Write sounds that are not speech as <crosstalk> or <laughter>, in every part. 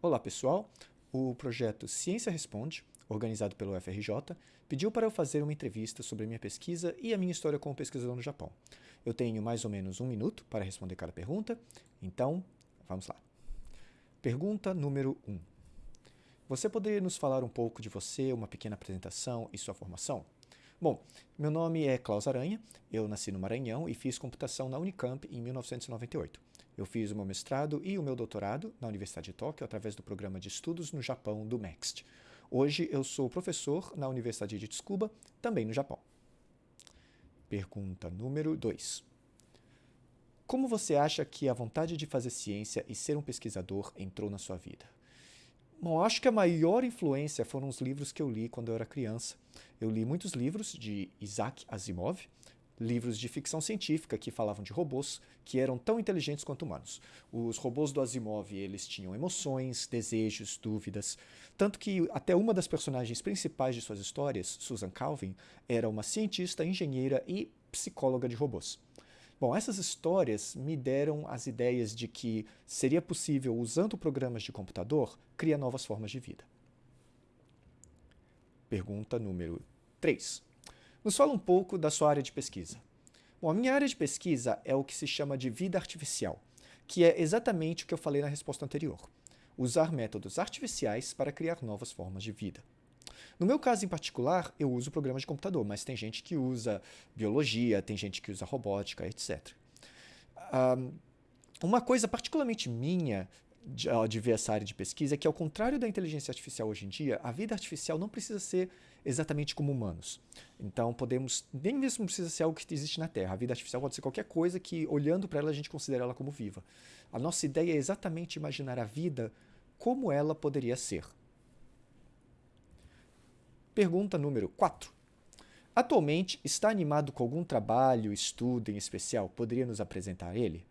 Olá pessoal, o projeto Ciência Responde, organizado pelo FRJ, pediu para eu fazer uma entrevista sobre a minha pesquisa e a minha história como pesquisador no Japão. Eu tenho mais ou menos um minuto para responder cada pergunta, então vamos lá. Pergunta número 1. Um. Você poderia nos falar um pouco de você, uma pequena apresentação e sua formação? Bom, meu nome é Klaus Aranha, eu nasci no Maranhão e fiz computação na Unicamp em 1998. Eu fiz o meu mestrado e o meu doutorado na Universidade de Tóquio através do programa de estudos no Japão do MEXT. Hoje eu sou professor na Universidade de Tsukuba, também no Japão. Pergunta número 2. Como você acha que a vontade de fazer ciência e ser um pesquisador entrou na sua vida? Bom, acho que a maior influência foram os livros que eu li quando eu era criança. Eu li muitos livros de Isaac Asimov, livros de ficção científica que falavam de robôs que eram tão inteligentes quanto humanos. Os robôs do Asimov, eles tinham emoções, desejos, dúvidas, tanto que até uma das personagens principais de suas histórias, Susan Calvin, era uma cientista, engenheira e psicóloga de robôs. Bom, essas histórias me deram as ideias de que seria possível, usando programas de computador, criar novas formas de vida. Pergunta número 3. Nos fala um pouco da sua área de pesquisa. Bom, a minha área de pesquisa é o que se chama de vida artificial, que é exatamente o que eu falei na resposta anterior. Usar métodos artificiais para criar novas formas de vida. No meu caso em particular, eu uso programas de computador, mas tem gente que usa biologia, tem gente que usa robótica, etc. Um, uma coisa particularmente minha de, de, essa área de pesquisa é que, ao contrário da inteligência artificial hoje em dia, a vida artificial não precisa ser exatamente como humanos. Então, podemos, nem mesmo precisa ser algo que existe na Terra. A vida artificial pode ser qualquer coisa que, olhando para ela, a gente considera ela como viva. A nossa ideia é exatamente imaginar a vida como ela poderia ser. Pergunta número 4. Atualmente, está animado com algum trabalho, estudo em especial? Poderia nos apresentar ele?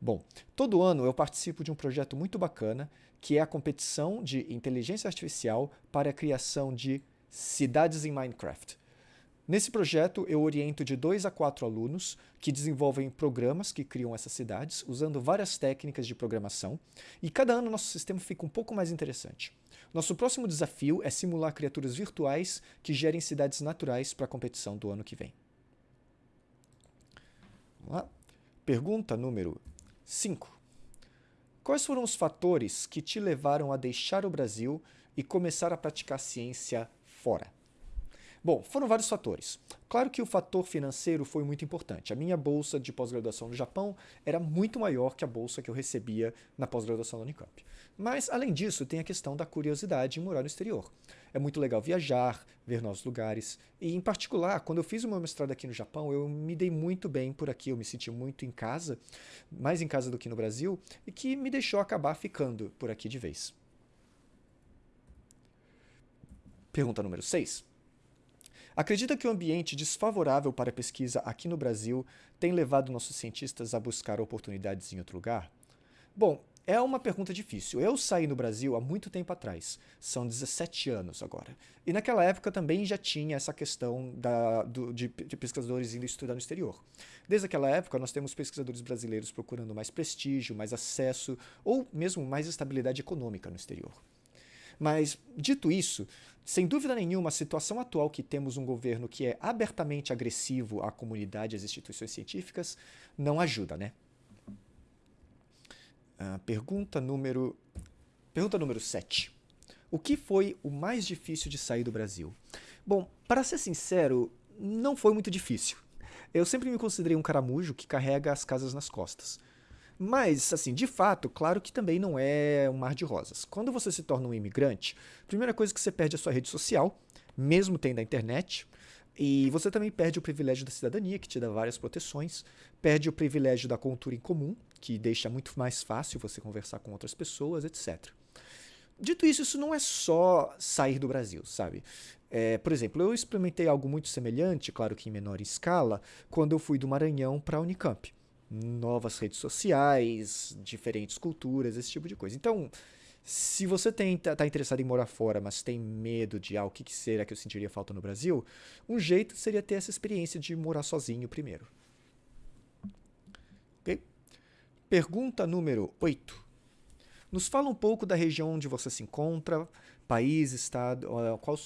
Bom, todo ano eu participo de um projeto muito bacana, que é a competição de inteligência artificial para a criação de cidades em Minecraft. Nesse projeto, eu oriento de 2 a 4 alunos que desenvolvem programas que criam essas cidades, usando várias técnicas de programação, e cada ano nosso sistema fica um pouco mais interessante. Nosso próximo desafio é simular criaturas virtuais que gerem cidades naturais para a competição do ano que vem. Vamos lá. Pergunta número 5. Quais foram os fatores que te levaram a deixar o Brasil e começar a praticar ciência fora? Bom, foram vários fatores. Claro que o fator financeiro foi muito importante. A minha bolsa de pós-graduação no Japão era muito maior que a bolsa que eu recebia na pós-graduação da Unicamp. Mas, além disso, tem a questão da curiosidade em morar no exterior. É muito legal viajar, ver novos lugares. E, em particular, quando eu fiz o meu mestrado aqui no Japão, eu me dei muito bem por aqui. Eu me senti muito em casa, mais em casa do que no Brasil, e que me deixou acabar ficando por aqui de vez. Pergunta número 6. Acredita que o ambiente desfavorável para a pesquisa aqui no Brasil tem levado nossos cientistas a buscar oportunidades em outro lugar? Bom, é uma pergunta difícil. Eu saí no Brasil há muito tempo atrás, são 17 anos agora. E naquela época também já tinha essa questão da, do, de, de, pesquisadores indo estudar no exterior. Desde aquela época, nós temos pesquisadores brasileiros procurando mais prestígio, mais acesso ou mesmo mais estabilidade econômica no exterior. Mas, dito isso, sem dúvida nenhuma, a situação atual que temos um governo que é abertamente agressivo à comunidade e às instituições científicas não ajuda, né? Uh, pergunta número pergunta número 7. O que foi o mais difícil de sair do Brasil? Bom, para ser sincero, não foi muito difícil. Eu sempre me considerei um caramujo que carrega as casas nas costas. Mas, assim, de fato, claro que também não é um mar de rosas. Quando você se torna um imigrante, a primeira coisa que você perde é a sua rede social, mesmo tendo a internet, e você também perde o privilégio da cidadania, que te dá várias proteções, perde o privilégio da cultura em comum, que deixa muito mais fácil você conversar com outras pessoas, etc. Dito isso, isso não é só sair do Brasil, sabe? É, por exemplo, eu experimentei algo muito semelhante, claro que em menor escala, quando eu fui do Maranhão para a Unicamp novas redes sociais, diferentes culturas, esse tipo de coisa. Então, se você está tá interessado em morar fora, mas tem medo de ah, o que, que será que eu sentiria falta no Brasil, um jeito seria ter essa experiência de morar sozinho primeiro. Ok? Pergunta número 8. Nos fala um pouco da região onde você se encontra, país, estado, qual,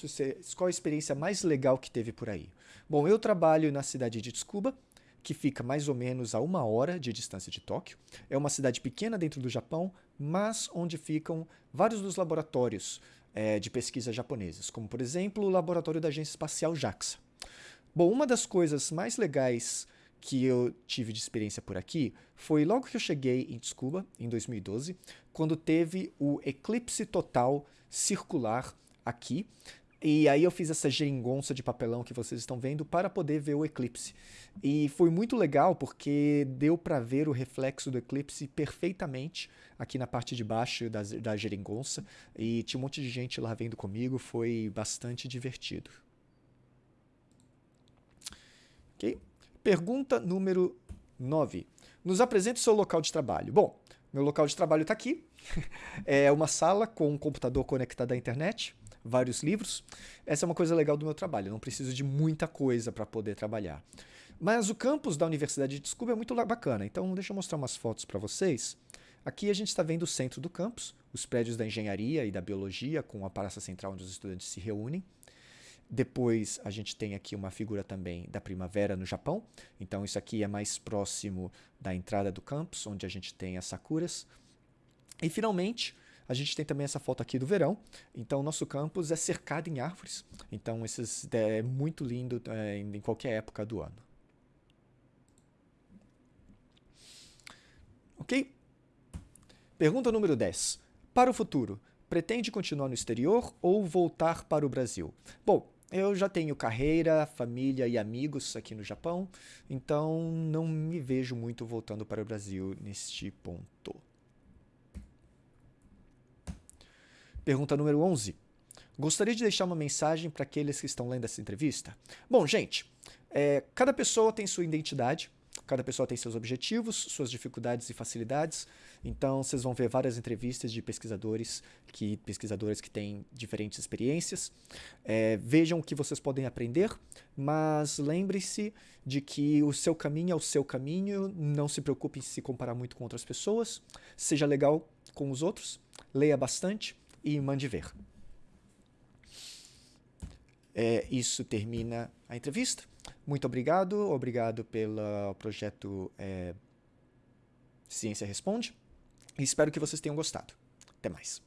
qual a experiência mais legal que teve por aí. Bom, eu trabalho na cidade de Tsukuba, que fica mais ou menos a uma hora de distância de Tóquio. É uma cidade pequena dentro do Japão, mas onde ficam vários dos laboratórios é, de pesquisa japoneses, como por exemplo o laboratório da Agência Espacial JAXA. Bom, uma das coisas mais legais que eu tive de experiência por aqui foi logo que eu cheguei em Tsukuba, em 2012, quando teve o eclipse total circular aqui. E aí eu fiz essa geringonça de papelão que vocês estão vendo para poder ver o eclipse. E foi muito legal porque deu para ver o reflexo do eclipse perfeitamente aqui na parte de baixo da, da geringonça. E tinha um monte de gente lá vendo comigo, foi bastante divertido. Ok? Pergunta número 9. Nos apresente seu local de trabalho. Bom, meu local de trabalho está aqui. <laughs> é uma sala com um computador conectado à internet, vários livros. Essa é uma coisa legal do meu trabalho. Eu não preciso de muita coisa para poder trabalhar. Mas o campus da Universidade de Desculpa é muito bacana. Então, deixa eu mostrar umas fotos para vocês. Aqui a gente está vendo o centro do campus, os prédios da engenharia e da biologia, com a praça central onde os estudantes se reúnem. Depois a gente tem aqui uma figura também da primavera no Japão. Então isso aqui é mais próximo da entrada do campus, onde a gente tem as sakuras. E finalmente, a gente tem também essa foto aqui do verão. Então nosso campus é cercado em árvores. Então esses, é muito lindo é, em qualquer época do ano. Ok? Pergunta número 10. Para o futuro, pretende continuar no exterior ou voltar para o Brasil? Bom, eu já tenho carreira, família e amigos aqui no Japão, então não me vejo muito voltando para o Brasil neste ponto. Pergunta número 11. Gostaria de deixar uma mensagem para aqueles que estão lendo essa entrevista? Bom, gente, é, cada pessoa tem sua identidade, Cada pessoa tem seus objetivos, suas dificuldades e facilidades. Então, vocês vão ver várias entrevistas de pesquisadores que pesquisadores que têm diferentes experiências. É, vejam o que vocês podem aprender, mas lembre-se de que o seu caminho é o seu caminho. Não se preocupe em se comparar muito com outras pessoas. Seja legal com os outros. Leia bastante e mande ver. É, isso termina a entrevista. Muito obrigado, obrigado pelo projeto é, Ciência Responde espero que vocês tenham gostado. Até mais.